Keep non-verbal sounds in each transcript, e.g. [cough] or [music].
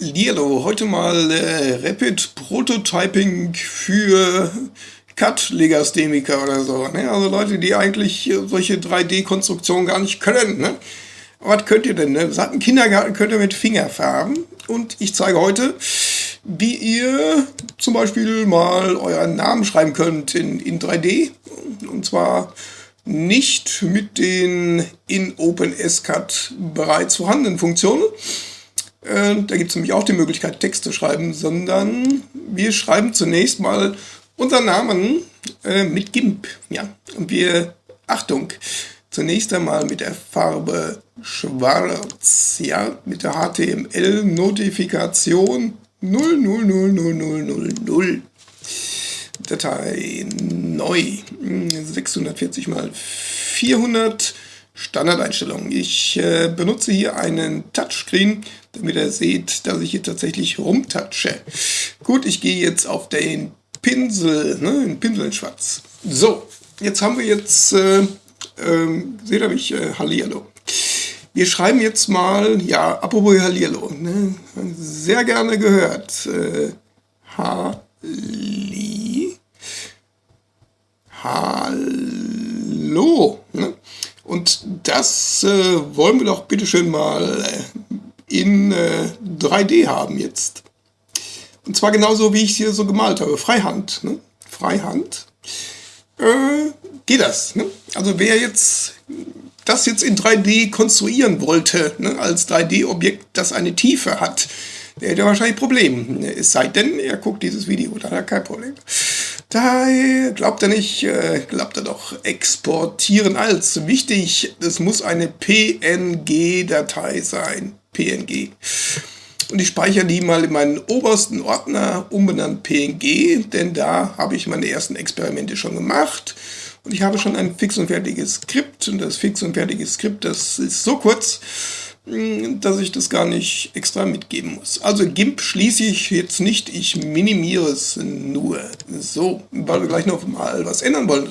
Hallihallo, heute mal äh, Rapid Prototyping für CAD-Legastheniker oder so. Ne? Also Leute, die eigentlich solche 3D-Konstruktionen gar nicht können. Ne? Was könnt ihr denn? Ne? Seit dem Kindergarten könnt ihr mit Fingerfarben. Und ich zeige heute, wie ihr zum Beispiel mal euren Namen schreiben könnt in, in 3D. Und zwar nicht mit den in OpenSCAD bereits vorhandenen Funktionen, äh, da gibt es nämlich auch die Möglichkeit, Text zu schreiben, sondern wir schreiben zunächst mal unseren Namen äh, mit GIMP. Ja? Und wir, Achtung, zunächst einmal mit der Farbe Schwarz, ja, mit der HTML-Notifikation 000000. Datei neu 640 mal 400 Standardeinstellungen. Ich äh, benutze hier einen Touchscreen, damit ihr seht, dass ich hier tatsächlich rumtatsche. Gut, ich gehe jetzt auf den Pinsel, ne, den Pinsel in schwarz. So, jetzt haben wir jetzt, äh, äh, seht ihr mich, äh, Hallihallo. Wir schreiben jetzt mal, ja, apropos Hallihallo, ne, sehr gerne gehört, äh, Halli, Hallo? Und das äh, wollen wir doch bitteschön mal äh, in äh, 3D haben jetzt. Und zwar genauso, wie ich es hier so gemalt habe. Freihand. Ne? Freihand. Äh, geht das. Ne? Also wer jetzt das jetzt in 3D konstruieren wollte, ne, als 3D-Objekt, das eine Tiefe hat, der hätte wahrscheinlich Probleme. Es sei denn, er guckt dieses Video, da hat er kein Problem. Da glaubt er nicht, äh, glaubt er doch. Exportieren als. Wichtig, es muss eine PNG-Datei sein. PNG. Und ich speichere die mal in meinen obersten Ordner, umbenannt PNG, denn da habe ich meine ersten Experimente schon gemacht. Und ich habe schon ein fix und fertiges Skript. Und das fix und fertige Skript, das ist so kurz, dass ich das gar nicht extra mitgeben muss. Also GIMP schließe ich jetzt nicht, ich minimiere es nur. So, weil wir gleich noch mal was ändern wollen.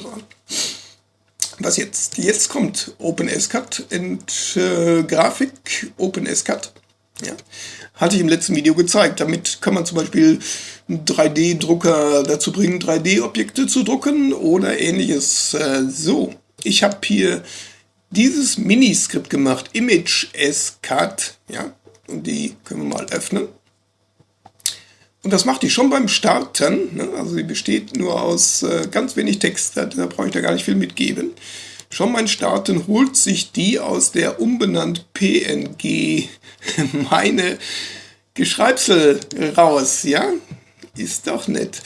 Was jetzt? Jetzt kommt OpenSCAD und äh, Grafik OpenSCAD. Ja. Hatte ich im letzten Video gezeigt. Damit kann man zum Beispiel einen 3D-Drucker dazu bringen, 3D-Objekte zu drucken oder ähnliches. Äh, so, ich habe hier dieses Miniskript gemacht, Image SCAD, ja, und die können wir mal öffnen. Und das macht die schon beim Starten, ne? also sie besteht nur aus äh, ganz wenig Text, da, da brauche ich da gar nicht viel mitgeben. Schon beim Starten holt sich die aus der umbenannt PNG [laughs] meine Geschreibsel raus, ja? Ist doch nett.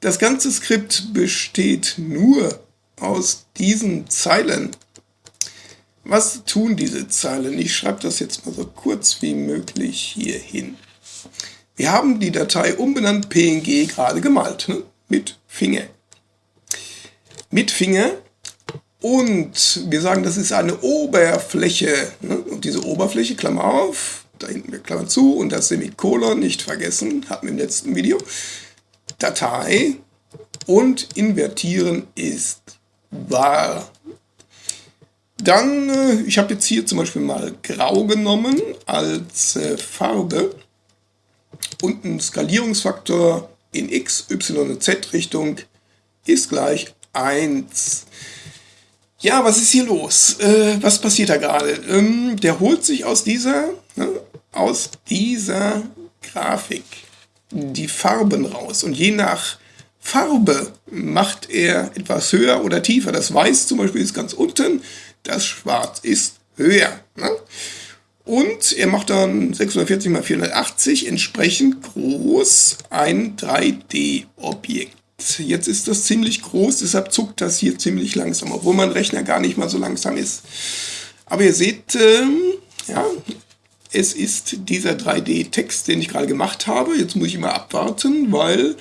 Das ganze Skript besteht nur aus diesen Zeilen. Was tun diese Zeilen? Ich schreibe das jetzt mal so kurz wie möglich hier hin. Wir haben die Datei umbenannt PNG gerade gemalt, ne? mit Finger. Mit Finger und wir sagen, das ist eine Oberfläche. Ne? Und diese Oberfläche, Klammer auf, da hinten wir Klammern zu und das Semikolon nicht vergessen, hatten wir im letzten Video. Datei und invertieren ist wahr. Dann, äh, ich habe jetzt hier zum Beispiel mal Grau genommen als äh, Farbe und ein Skalierungsfaktor in x, y und z Richtung ist gleich 1. Ja, was ist hier los? Äh, was passiert da gerade? Ähm, der holt sich aus dieser, ne, aus dieser Grafik die Farben raus. Und je nach Farbe macht er etwas höher oder tiefer. Das Weiß zum Beispiel ist ganz unten, das Schwarz ist höher. Ne? Und er macht dann 640 x 480 entsprechend groß ein 3D-Objekt. Jetzt ist das ziemlich groß, deshalb zuckt das hier ziemlich langsam, obwohl mein Rechner gar nicht mal so langsam ist. Aber ihr seht, ähm, ja, es ist dieser 3D-Text, den ich gerade gemacht habe. Jetzt muss ich immer abwarten, weil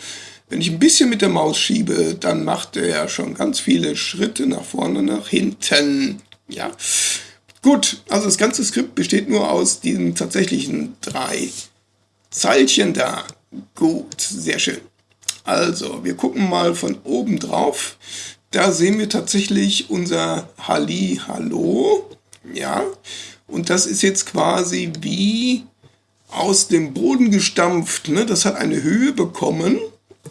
wenn ich ein bisschen mit der Maus schiebe, dann macht er schon ganz viele Schritte nach vorne, nach hinten. Ja, gut, also das ganze Skript besteht nur aus diesen tatsächlichen drei Zeilchen da. Gut, sehr schön. Also, wir gucken mal von oben drauf. Da sehen wir tatsächlich unser Halli Hallo. Ja, und das ist jetzt quasi wie aus dem Boden gestampft. Ne? Das hat eine Höhe bekommen,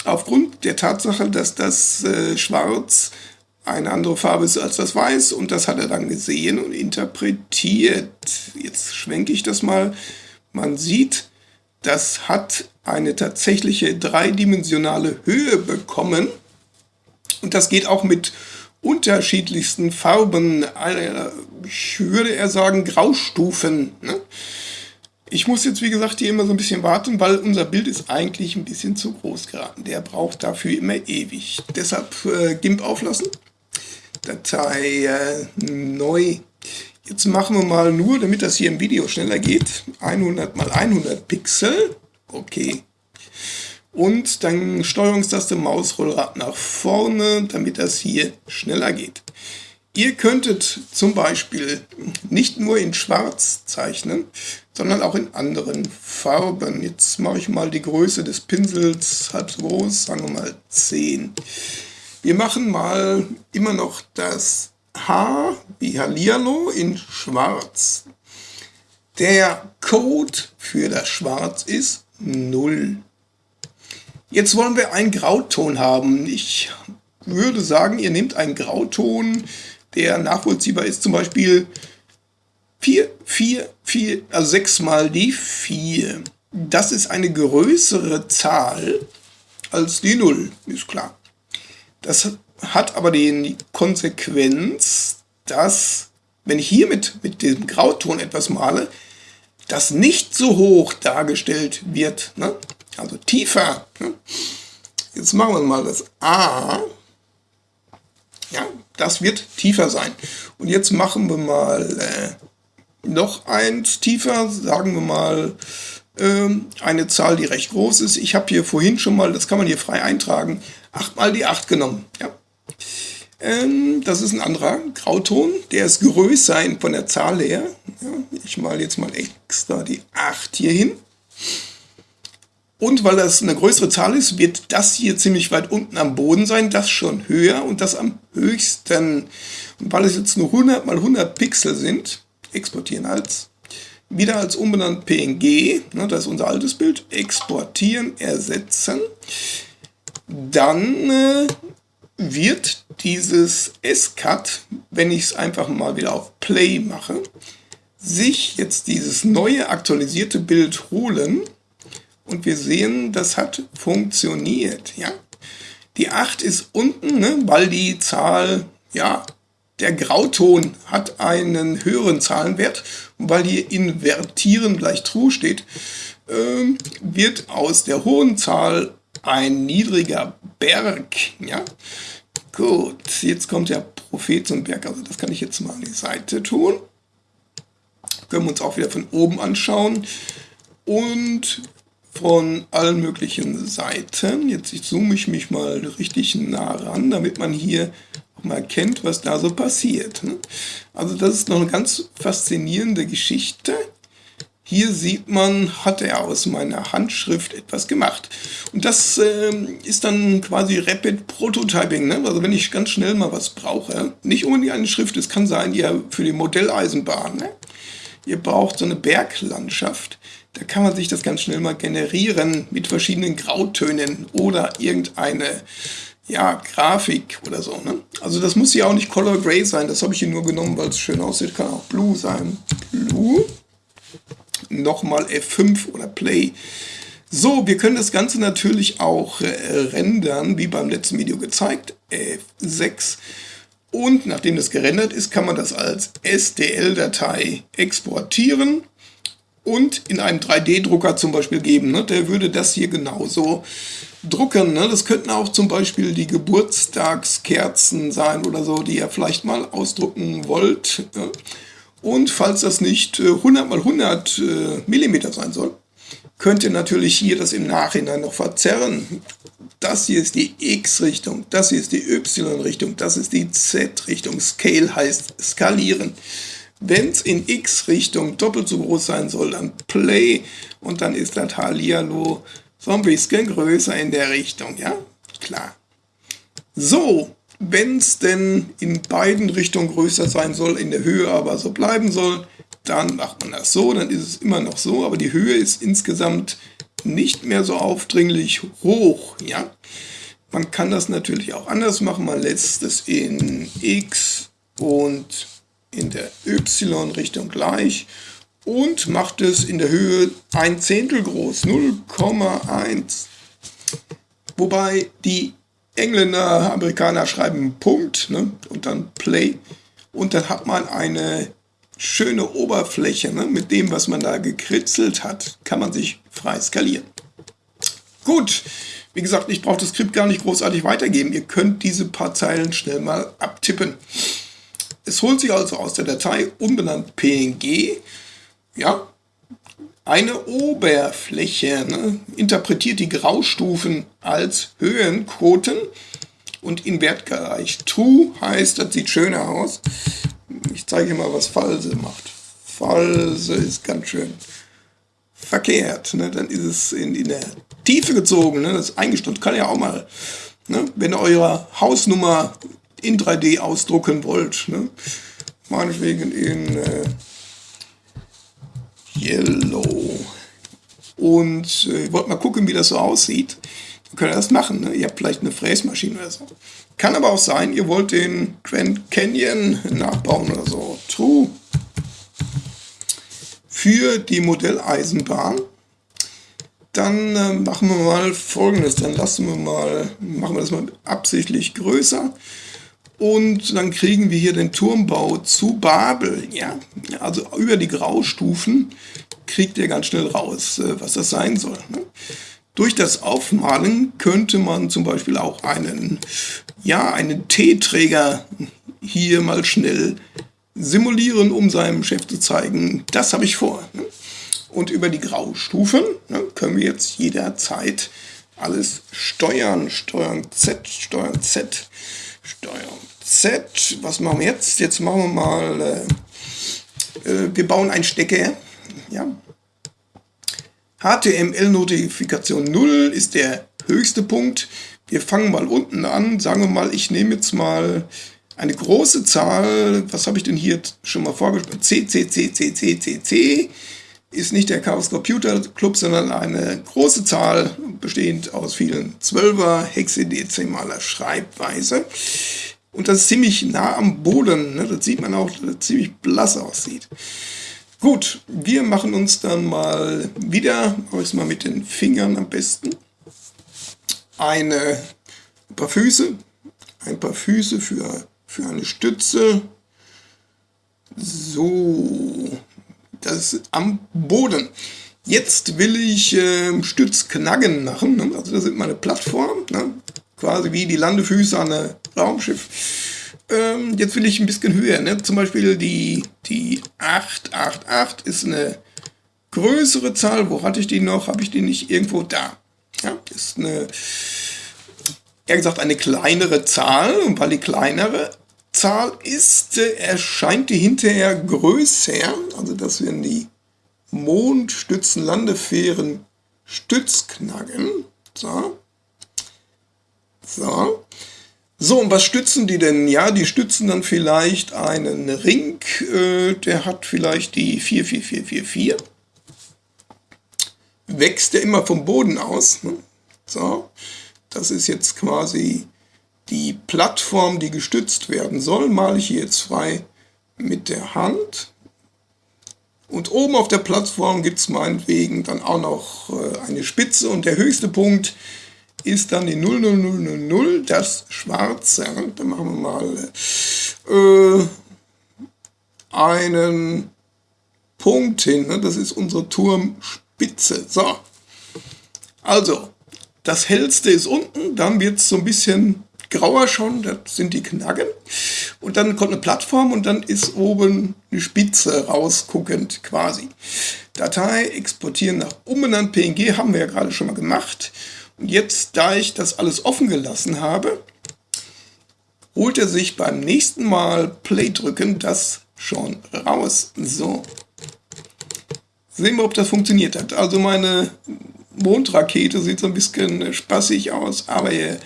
aufgrund der Tatsache, dass das äh, Schwarz eine andere Farbe ist als das Weiß und das hat er dann gesehen und interpretiert. Jetzt schwenke ich das mal. Man sieht, das hat eine tatsächliche dreidimensionale Höhe bekommen und das geht auch mit unterschiedlichsten Farben, ich würde eher sagen Graustufen. Ne? Ich muss jetzt, wie gesagt, hier immer so ein bisschen warten, weil unser Bild ist eigentlich ein bisschen zu groß geraten. Der braucht dafür immer ewig. Deshalb äh, GIMP auflassen. Datei äh, neu. Jetzt machen wir mal nur, damit das hier im Video schneller geht, 100 mal 100 Pixel. Okay. Und dann Steuerungstaste Mausrollrad nach vorne, damit das hier schneller geht. Ihr könntet zum Beispiel nicht nur in Schwarz zeichnen, sondern auch in anderen Farben. Jetzt mache ich mal die Größe des Pinsels halb so groß, sagen wir mal 10. Wir machen mal immer noch das H wie Hallihallo in Schwarz. Der Code für das Schwarz ist 0. Jetzt wollen wir einen Grauton haben. Ich würde sagen, ihr nehmt einen Grauton, der nachvollziehbar ist, zum Beispiel 4, 4, 4, also 6 mal die 4. Das ist eine größere Zahl als die 0, ist klar. Das hat aber die Konsequenz, dass, wenn ich hier mit, dem Grauton etwas male, das nicht so hoch dargestellt wird, ne? also tiefer. Ne? Jetzt machen wir mal das A. Ja, das wird tiefer sein. Und jetzt machen wir mal äh, noch eins tiefer, sagen wir mal eine Zahl, die recht groß ist. Ich habe hier vorhin schon mal, das kann man hier frei eintragen, 8 mal die 8 genommen. Ja. Ähm, das ist ein anderer Grauton, der ist größer von der Zahl her. Ich mal jetzt mal extra die 8 hier hin. Und weil das eine größere Zahl ist, wird das hier ziemlich weit unten am Boden sein, das schon höher und das am höchsten. Und weil es jetzt nur 100 mal 100 Pixel sind, exportieren als, wieder als umbenannt PNG, ne, das ist unser altes Bild, exportieren, ersetzen, dann äh, wird dieses S-Cut, wenn ich es einfach mal wieder auf Play mache, sich jetzt dieses neue aktualisierte Bild holen und wir sehen, das hat funktioniert. Ja? Die 8 ist unten, ne, weil die Zahl, ja, der Grauton hat einen höheren Zahlenwert und weil hier invertieren gleich true steht, äh, wird aus der hohen Zahl ein niedriger Berg. Ja? Gut, jetzt kommt der Prophet zum Berg, also das kann ich jetzt mal an die Seite tun. Können wir uns auch wieder von oben anschauen. Und von allen möglichen Seiten. Jetzt zoome ich mich mal richtig nah ran, damit man hier mal erkennt, was da so passiert. Ne? Also das ist noch eine ganz faszinierende Geschichte. Hier sieht man, hat er aus meiner Handschrift etwas gemacht. Und das äh, ist dann quasi Rapid Prototyping. Ne? Also wenn ich ganz schnell mal was brauche, nicht unbedingt eine Schrift, es kann sein, ja für die Modelleisenbahn. Ne? Ihr braucht so eine Berglandschaft da kann man sich das ganz schnell mal generieren mit verschiedenen Grautönen oder irgendeine ja, Grafik oder so. Ne? Also das muss ja auch nicht Color Gray sein, das habe ich hier nur genommen, weil es schön aussieht. Kann auch Blue sein. Blue. Nochmal F5 oder Play. So, wir können das Ganze natürlich auch äh, rendern, wie beim letzten Video gezeigt. F6. Und nachdem das gerendert ist, kann man das als STL-Datei exportieren und in einem 3D-Drucker zum Beispiel geben. Ne? Der würde das hier genauso drucken. Ne? Das könnten auch zum Beispiel die Geburtstagskerzen sein oder so, die ihr vielleicht mal ausdrucken wollt. Ne? Und falls das nicht 100 äh, mal 100 äh, Millimeter sein soll, könnt ihr natürlich hier das im Nachhinein noch verzerren. Das hier ist die X-Richtung, das hier ist die Y-Richtung, das ist die Z-Richtung. Scale heißt skalieren. Wenn es in x-Richtung doppelt so groß sein soll, dann Play und dann ist das Hallihallo so ein bisschen größer in der Richtung, ja? Klar. So, wenn es denn in beiden Richtungen größer sein soll, in der Höhe aber so bleiben soll, dann macht man das so, dann ist es immer noch so, aber die Höhe ist insgesamt nicht mehr so aufdringlich hoch. Ja? Man kann das natürlich auch anders machen. Man lässt es in x und in der y-Richtung gleich und macht es in der Höhe ein Zehntel groß, 0,1. Wobei die Engländer, Amerikaner schreiben Punkt ne, und dann Play und dann hat man eine schöne Oberfläche. Ne, mit dem, was man da gekritzelt hat, kann man sich frei skalieren. Gut, wie gesagt, ich brauche das Skript gar nicht großartig weitergeben. Ihr könnt diese paar Zeilen schnell mal abtippen. Es holt sich also aus der Datei unbenannt PNG ja, eine Oberfläche, ne, interpretiert die Graustufen als Höhenquoten und in Wert. True heißt, das sieht schöner aus. Ich zeige mal, was False macht. False ist ganz schön verkehrt. Ne? Dann ist es in, in der Tiefe gezogen. Ne? Das ist eingestellt. Kann ja auch mal, ne? wenn ihr eure Hausnummer in 3D ausdrucken wollt. Ne? Meinetwegen in äh, Yellow. Und äh, ich wollte mal gucken, wie das so aussieht. Dann könnt ihr das machen. Ne? Ihr habt vielleicht eine Fräsmaschine oder so. Kann aber auch sein, ihr wollt den Grand Canyon nachbauen oder so. True. Für die Modelleisenbahn. Dann äh, machen wir mal folgendes. Dann lassen wir mal, machen wir das mal absichtlich größer. Und dann kriegen wir hier den Turmbau zu Babel. Ja, also über die Graustufen kriegt ihr ganz schnell raus, äh, was das sein soll. Ne? Durch das Aufmalen könnte man zum Beispiel auch einen, ja, einen Teeträger hier mal schnell simulieren, um seinem Chef zu zeigen, das habe ich vor. Ne? Und über die Graustufen ne, können wir jetzt jederzeit alles steuern. Steuern Z, Steuern Z, Steuern Z. Was machen wir jetzt? Jetzt machen wir mal, äh, äh, wir bauen ein Stecker. Ja. HTML-Notifikation 0 ist der höchste Punkt. Wir fangen mal unten an. Sagen wir mal, ich nehme jetzt mal eine große Zahl. Was habe ich denn hier schon mal vorgestellt? C, C, C, C, C, C, C ist nicht der Chaos Computer Club, sondern eine große Zahl, bestehend aus vielen Zwölfer hexadezimaler Schreibweise. Und das ist ziemlich nah am Boden. Ne? Das sieht man auch, dass das ziemlich blass aussieht. Gut, wir machen uns dann mal wieder, mache ich mal mit den Fingern am besten, eine, ein paar Füße, ein paar Füße für, für eine Stütze. So, das ist am Boden. Jetzt will ich äh, Stützknaggen machen. Ne? Also das ist meine Plattform. Ne? Quasi wie die Landefüße an einem Raumschiff. Ähm, jetzt will ich ein bisschen höher. Ne? Zum Beispiel die, die 888 ist eine größere Zahl. Wo hatte ich die noch? Habe ich die nicht irgendwo da? Ja, ist eine, eher gesagt, eine kleinere Zahl. Und weil die kleinere Zahl ist, erscheint die hinterher größer. Also das werden die Mondstützen-Landefähren Stützknaggen. So. So. So, und was stützen die denn? Ja, die stützen dann vielleicht einen Ring, äh, der hat vielleicht die 44444. Wächst der immer vom Boden aus. Ne? So, das ist jetzt quasi die Plattform, die gestützt werden soll. Male ich hier jetzt frei mit der Hand. Und oben auf der Plattform gibt es meinetwegen dann auch noch äh, eine Spitze und der höchste Punkt ist dann die 00000, das schwarze. Da machen wir mal äh, einen Punkt hin. Ne? Das ist unsere Turmspitze. So. Also, das hellste ist unten, dann wird es so ein bisschen grauer schon, das sind die Knaggen. Und dann kommt eine Plattform und dann ist oben eine Spitze rausguckend quasi. Datei exportieren nach umbenannt PNG haben wir ja gerade schon mal gemacht. Jetzt, da ich das alles offen gelassen habe, holt er sich beim nächsten Mal Play drücken das schon raus. So. Sehen wir, ob das funktioniert hat. Also meine Mondrakete sieht so ein bisschen spaßig aus, aber ihr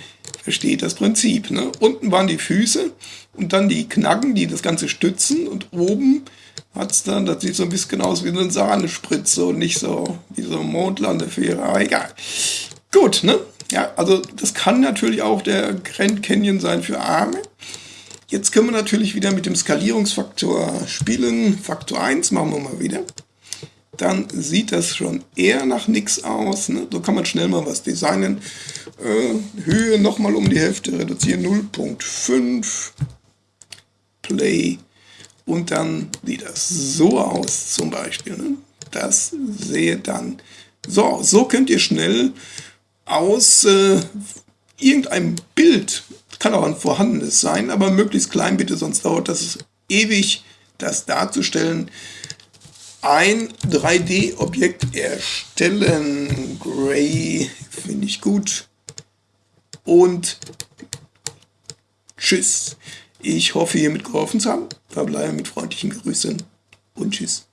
versteht das Prinzip. Ne? Unten waren die Füße und dann die Knaggen, die das Ganze stützen und oben hat es dann, das sieht so ein bisschen aus wie eine Sahnespritze und nicht so wie so eine Mondlandefähre, aber egal. Gut, ne? Ja, also das kann natürlich auch der Grand Canyon sein für Arme. Jetzt können wir natürlich wieder mit dem Skalierungsfaktor spielen. Faktor 1 machen wir mal wieder. Dann sieht das schon eher nach nichts aus. Ne? So kann man schnell mal was designen. Äh, Höhe nochmal um die Hälfte reduzieren. 0.5. Play. Und dann sieht das so aus zum Beispiel. Ne? Das sehe dann so. So könnt ihr schnell aus äh, irgendeinem Bild, kann auch ein vorhandenes sein, aber möglichst klein bitte, sonst dauert das ewig, das darzustellen. Ein 3D-Objekt erstellen. Gray finde ich gut. Und tschüss. Ich hoffe, hiermit geholfen zu haben. Verbleibe mit freundlichen Grüßen und tschüss.